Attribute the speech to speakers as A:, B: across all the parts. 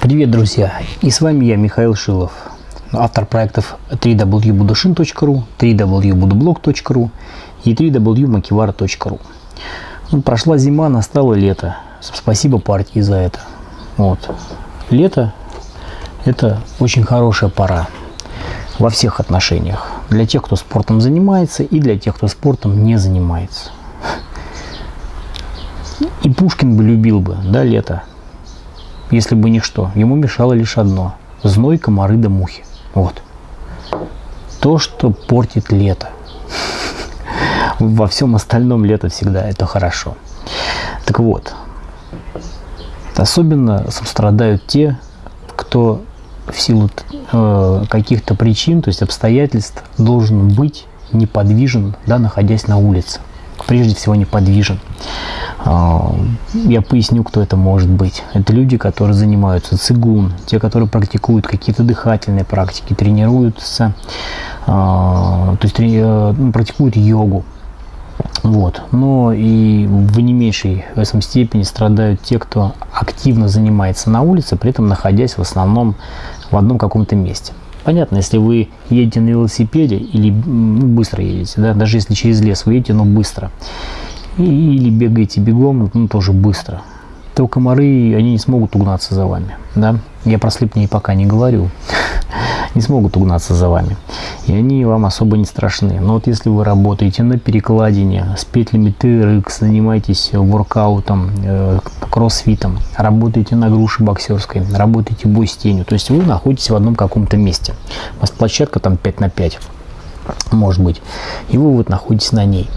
A: Привет, друзья! И с вами я, Михаил Шилов, автор проектов www.budushin.ru, www.budublog.ru и www.makivara.ru. Ну, прошла зима, настало лето. Спасибо партии за это. Вот. Лето – это очень хорошая пора во всех отношениях. Для тех, кто спортом занимается, и для тех, кто спортом не занимается. И Пушкин бы любил бы, да, лето если бы ничто. Ему мешало лишь одно – зной, комары да мухи. Вот. То, что портит лето. Во всем остальном лето всегда это хорошо. Так вот, особенно страдают те, кто в силу э, каких-то причин, то есть обстоятельств, должен быть неподвижен, да, находясь на улице. Прежде всего неподвижен. А, я поясню, кто это может быть. Это люди, которые занимаются цигун, те, которые практикуют какие-то дыхательные практики, тренируются, а, то есть э, практикуют йогу. Вот. Но и в не меньшей в этом степени страдают те, кто активно занимается на улице, при этом находясь в основном в одном каком-то месте. Понятно, если вы едете на велосипеде или ну, быстро едете, да, даже если через лес вы едете, но быстро, или бегаете бегом, ну, тоже быстро, то комары, они не смогут угнаться за вами. Да? Я про слепней пока не говорю. Не смогут угнаться за вами. И они вам особо не страшны. Но вот если вы работаете на перекладине с петлями TRX, занимаетесь воркаутом, э, кроссфитом, работаете на груше боксерской, работаете бой с тенью, то есть вы находитесь в одном каком-то месте. У вас площадка там 5 на 5, может быть, и вы вот находитесь на ней.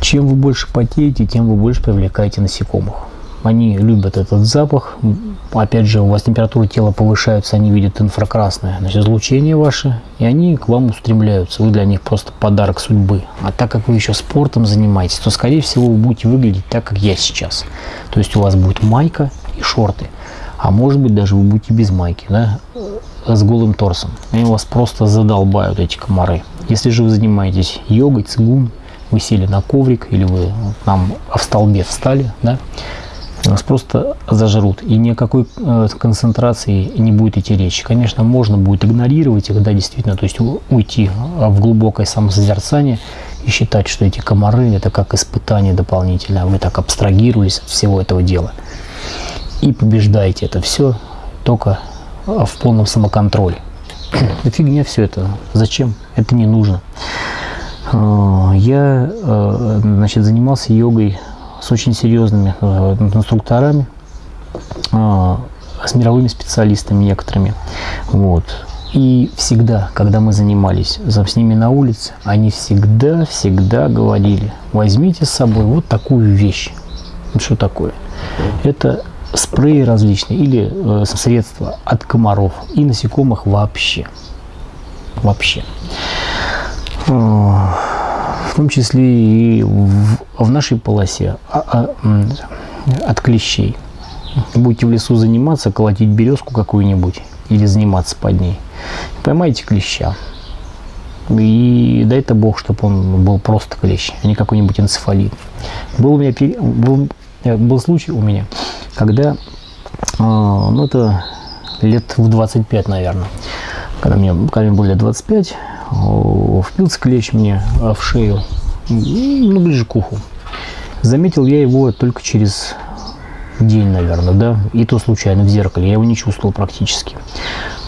A: Чем вы больше потеете, тем вы больше привлекаете насекомых. Они любят этот запах. Опять же, у вас температура тела повышается, они видят инфракрасное значит, излучение ваше, и они к вам устремляются. Вы для них просто подарок судьбы. А так как вы еще спортом занимаетесь, то, скорее всего, вы будете выглядеть так, как я сейчас. То есть у вас будет майка и шорты. А может быть, даже вы будете без майки, да, с голым торсом. Они вас просто задолбают, эти комары. Если же вы занимаетесь йогой, цигун, вы сели на коврик или вы там в столбе встали, да, вас просто зажрут, и никакой э, концентрации не будет идти речи. Конечно, можно будет игнорировать их, да, действительно, то есть уйти а, в глубокое самосозерцание и считать, что эти комары – это как испытание дополнительное, вы так абстрагировались от всего этого дела. И побеждаете это все только в полном самоконтроле. Фигня все это. Зачем? Это не нужно. А, я э, значит, занимался йогой с очень серьезными э, инструкторами, а, с мировыми специалистами некоторыми. Вот. И всегда, когда мы занимались с ними на улице, они всегда-всегда говорили, возьмите с собой вот такую вещь. Что такое? Это спреи различные или э, средства от комаров и насекомых вообще. Вообще в том числе и в нашей полосе а, а, от клещей. Будете в лесу заниматься, колотить березку какую-нибудь или заниматься под ней, поймайте клеща. И дай это Бог, чтобы он был просто клещ, а не какой-нибудь энцефалит. Был у меня был, э, был случай у меня, когда, а, ну это лет в 25, наверное, когда мне, когда мне было лет 25, впился клещ мне а, в шею, ну, ближе к уху. Заметил я его только через день, наверное, да, и то случайно в зеркале, я его не чувствовал практически.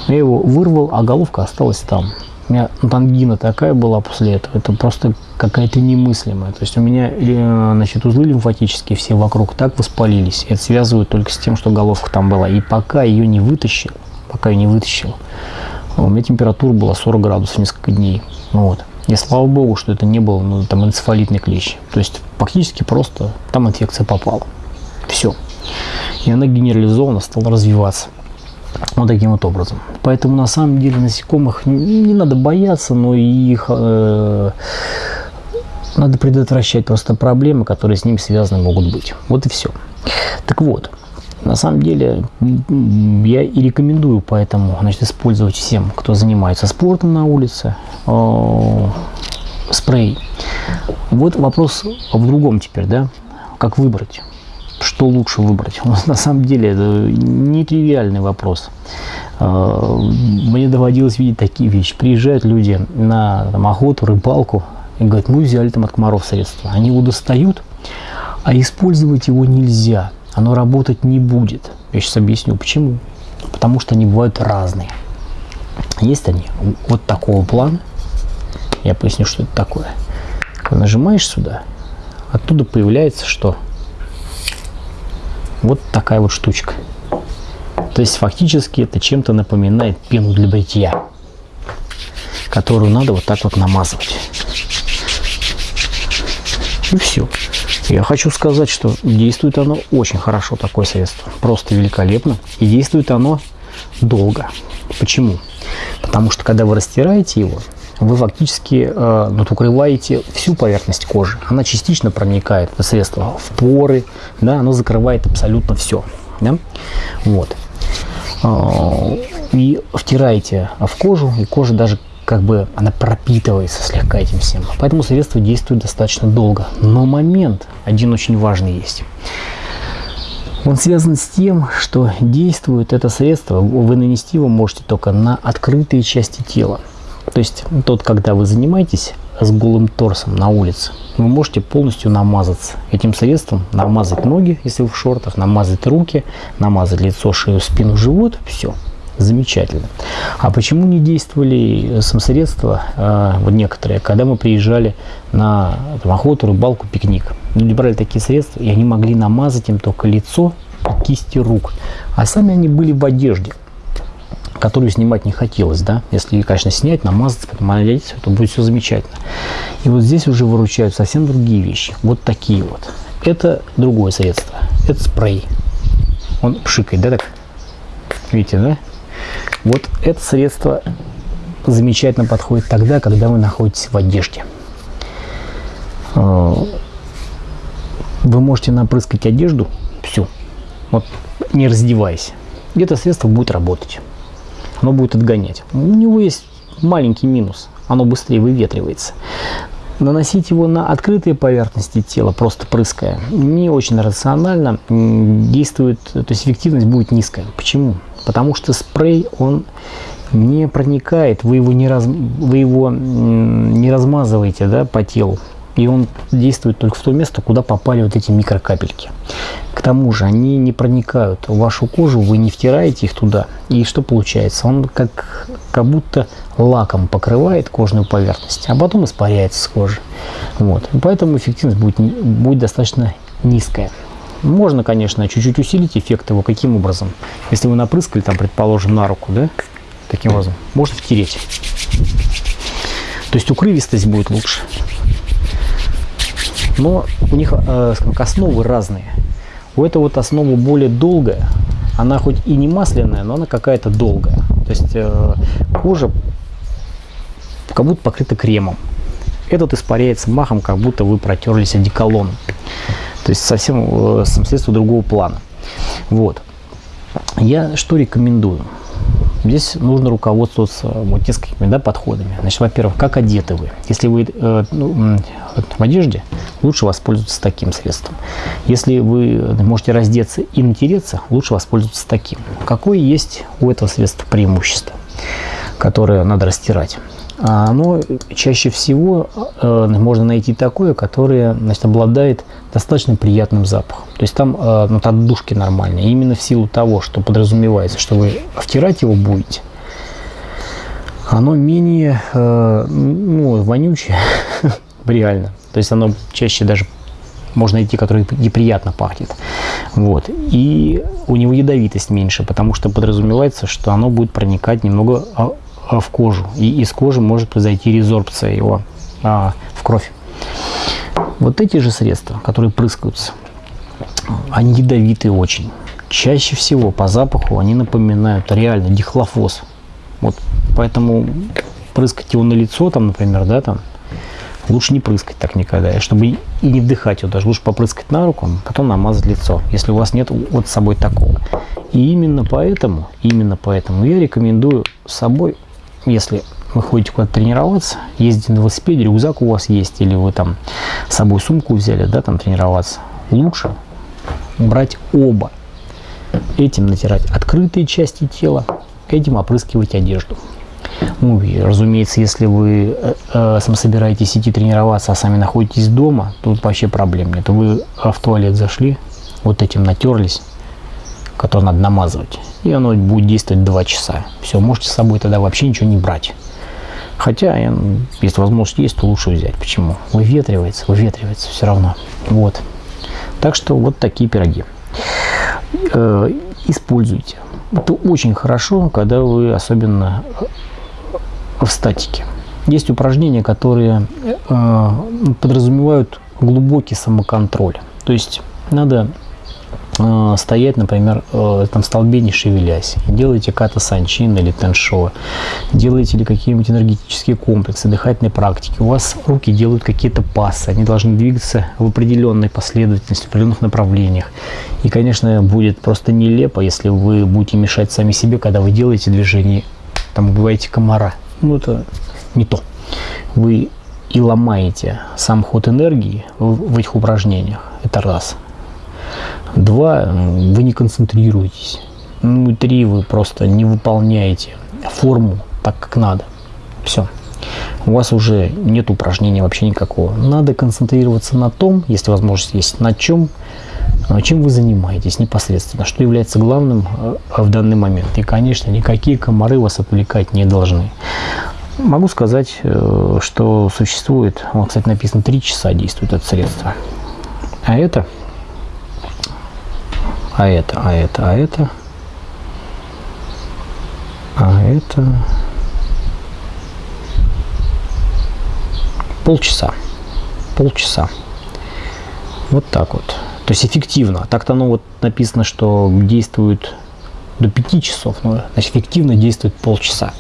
A: Я его вырвал, а головка осталась там. У меня ангина такая была после этого, это просто какая-то немыслимая. То есть у меня, э, значит, узлы лимфатические все вокруг так воспалились. Это связывают только с тем, что головка там была. И пока ее не вытащил, пока ее не вытащил, у меня температура была 40 градусов несколько дней. Вот. И слава богу, что это не был ну, там энцефалитный клещ. То есть фактически просто там инфекция попала. Все. И она генерализованно стала развиваться. Вот таким вот образом. Поэтому на самом деле насекомых не, не надо бояться, но их э, надо предотвращать просто проблемы, которые с ними связаны могут быть. Вот и все. Так вот, на самом деле, я и рекомендую поэтому значит, использовать всем, кто занимается спортом на улице, э, спрей. Вот вопрос в другом теперь, да, как выбрать. что лучше выбрать? На самом деле это нетривиальный вопрос. А, мне доводилось видеть такие вещи. Приезжают люди на там, охоту, рыбалку и говорят, мы взяли там от комаров средства. Они его достают, а использовать его нельзя. Оно работать не будет. Я сейчас объясню, почему. Потому что они бывают разные. Есть они вот такого плана. Я поясню, что это такое. Нажимаешь сюда, оттуда появляется что? Вот такая вот штучка. То есть фактически это чем-то напоминает пену для бритья, которую надо вот так вот намазывать. И все. Я хочу сказать, что действует оно очень хорошо, такое средство. Просто великолепно. И действует оно долго. Почему? Потому что когда вы растираете его, вы фактически э, вот, укрываете всю поверхность кожи. Она частично проникает, это средство, в поры, да, оно закрывает абсолютно все. Да? Вот. Э, и втираете в кожу, и кожа даже как бы она пропитывается слегка этим всем. Поэтому средство действует достаточно долго. Но момент один очень важный есть. Он связан с тем, что действует это средство, вы нанести его можете только на открытые части тела. То есть тот, когда вы занимаетесь с голым торсом на улице, вы можете полностью намазаться этим средством, намазать ноги, если вы в шортах, намазать руки, намазать лицо, шею, спину, живот, все, замечательно. А почему не действовали самосредства, э, вот некоторые, когда мы приезжали на там, охоту, рыбалку, пикник? Люди брали такие средства, и они могли намазать им только лицо, кисти рук, а сами они были в одежде которую снимать не хотелось, да, если, конечно, снять, намазать, потом одеть, то будет все замечательно. И вот здесь уже выручают совсем другие вещи, вот такие вот. Это другое средство, это спрей. Он пшикает, да, так? Видите, да? Вот это средство замечательно подходит тогда, когда вы находитесь в одежде. А, вы можете напрыскать одежду всю, вот не раздеваясь. И это средство будет работать оно будет отгонять. У него есть маленький минус, оно быстрее выветривается. Наносить его на открытые поверхности тела, просто прыская, не очень рационально, действует, то есть эффективность будет низкая. Почему? Потому что спрей, он не проникает, вы его не, раз, вы его не размазываете да, по телу и он действует только в то место, куда попали вот эти микрокапельки. К тому же они не проникают в вашу кожу, вы не втираете их туда. И что получается? Он как, как будто лаком покрывает кожную поверхность, а потом испаряется с кожи. Вот. Поэтому эффективность будет, будет достаточно низкая. Можно, конечно, чуть-чуть усилить эффект его. Каким образом? Если вы напрыскали, там, предположим, на руку, да, таким образом, можно втереть. То есть укрывистость будет лучше но у них э, основы разные. У этого вот основа более долгая, она хоть и не масляная, но она какая-то долгая. То есть э, кожа как будто покрыта кремом. Этот испаряется махом, как будто вы протерлись одеколоном. То есть совсем э, средство другого плана. Вот. Я что рекомендую? Здесь нужно руководствоваться вот несколькими да, подходами. Значит, во-первых, как одеты вы. Если вы э, ну, в одежде, лучше воспользоваться таким средством. Если вы можете раздеться и натереться, лучше воспользоваться таким. Какое есть у этого средства преимущество, которое надо растирать? А оно чаще всего э, можно найти такое, которое значит, обладает достаточно приятным запахом. То есть там э, ну, отдушки нормальные. Именно в силу того, что подразумевается, что вы втирать его будете, оно менее э, ну, вонючее, реально. То есть оно чаще даже можно найти, который неприятно пахнет. Вот. И у него ядовитость меньше, потому что подразумевается, что оно будет проникать немного а, в кожу. И из кожи может произойти резорбция его а, в кровь. Вот эти же средства, которые прыскаются, они ядовитые очень. Чаще всего по запаху они напоминают реально дихлофос. Вот поэтому прыскать его на лицо, там, например, да, там, лучше не прыскать так никогда. Чтобы и не вдыхать его даже, лучше попрыскать на руку, потом намазать лицо, если у вас нет вот с собой такого. И именно поэтому, именно поэтому я рекомендую с собой если вы ходите куда-то тренироваться, ездите на велосипеде, рюкзак у вас есть, или вы там с собой сумку взяли, да, там тренироваться, лучше брать оба. Этим натирать открытые части тела, этим опрыскивать одежду. Ну, и, разумеется, если вы э, э, сам собираетесь идти тренироваться, а сами находитесь дома, тут вообще проблем нет. Вы в туалет зашли, вот этим натерлись, который надо намазывать, и оно будет действовать 2 часа. Все, можете с собой тогда вообще ничего не брать. Хотя, если возможность есть, то лучше взять. Почему? Выветривается, выветривается все равно. Вот. Так что вот такие пироги. Э, используйте. Это очень хорошо, когда вы особенно в статике. Есть упражнения, которые э, подразумевают глубокий самоконтроль. То есть надо э, стоять, например, э, там столбе не шевелясь. Делаете ката санчин или теншо. Делаете ли какие-нибудь энергетические комплексы, дыхательные практики. У вас руки делают какие-то пасы. Они должны двигаться в определенной последовательности, в определенных направлениях. И, конечно, будет просто нелепо, если вы будете мешать сами себе, когда вы делаете движение, там убиваете комара ну это не то. Вы и ломаете сам ход энергии в этих упражнениях. Это раз. Два, вы не концентрируетесь. Ну и три, вы просто не выполняете форму так, как надо. Все. У вас уже нет упражнения вообще никакого. Надо концентрироваться на том, если возможность есть, на чем, чем вы занимаетесь непосредственно, что является главным э, в данный момент. И, конечно, никакие комары вас отвлекать не должны. Могу сказать, э, что существует, вот, кстати, написано 3 часа действует это средство. А это, а это, а это, а это, а это полчаса. Полчаса. Вот так вот. То есть эффективно. Так-то оно вот написано, что действует до 5 часов, но значит, эффективно действует полчаса.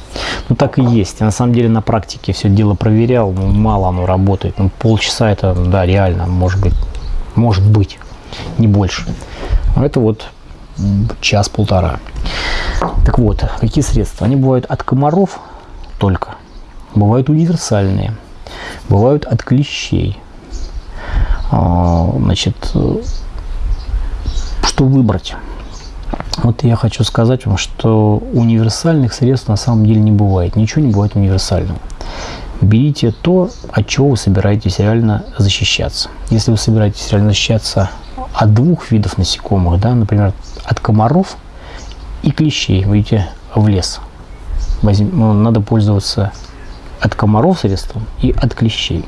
A: Ну так и есть. Я на самом деле на практике все дело проверял, ну, мало оно работает. Ну, полчаса это, да, реально, может быть, может быть, не больше. Но это вот час-полтора. Так вот, какие средства? Они бывают от комаров только, бывают универсальные, бывают от клещей. А, значит, что выбрать? Вот я хочу сказать вам, что универсальных средств на самом деле не бывает. Ничего не бывает универсального. Берите то, от чего вы собираетесь реально защищаться. Если вы собираетесь реально защищаться от двух видов насекомых, да, например, от комаров и клещей, выйдете в лес. Возьм, ну, надо пользоваться от комаров средством и от клещей.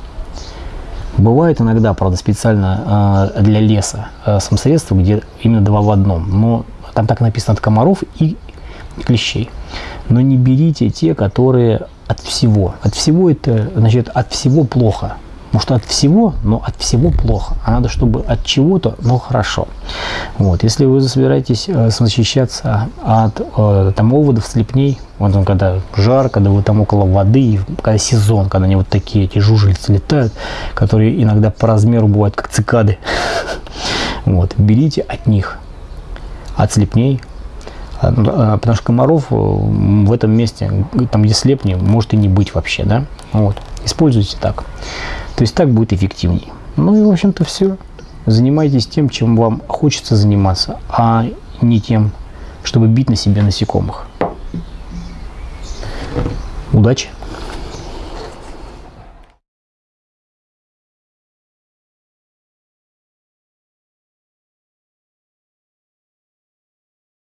A: Бывает иногда, правда, специально э, для леса э, самосредства, где именно два в одном. Но там так написано от комаров и клещей. Но не берите те, которые от всего. От всего это, значит, от всего плохо. Может, от всего, но от всего плохо. А надо, чтобы от чего-то, но хорошо. Вот. Если вы собираетесь э, защищаться от э, там, оводов, слепней, вот он, когда жарко, когда вы там около воды, когда сезон, когда они вот такие, эти жужелицы летают, которые иногда по размеру бывают как цикады, вот, берите от них от слепней. А, ну, а, потому что комаров э, в этом месте, там где слепни, может и не быть вообще, да? Вот. Используйте так. То есть так будет эффективнее. Ну и, в общем-то, все. Занимайтесь тем, чем вам хочется заниматься, а не тем, чтобы бить на себе насекомых. Удачи!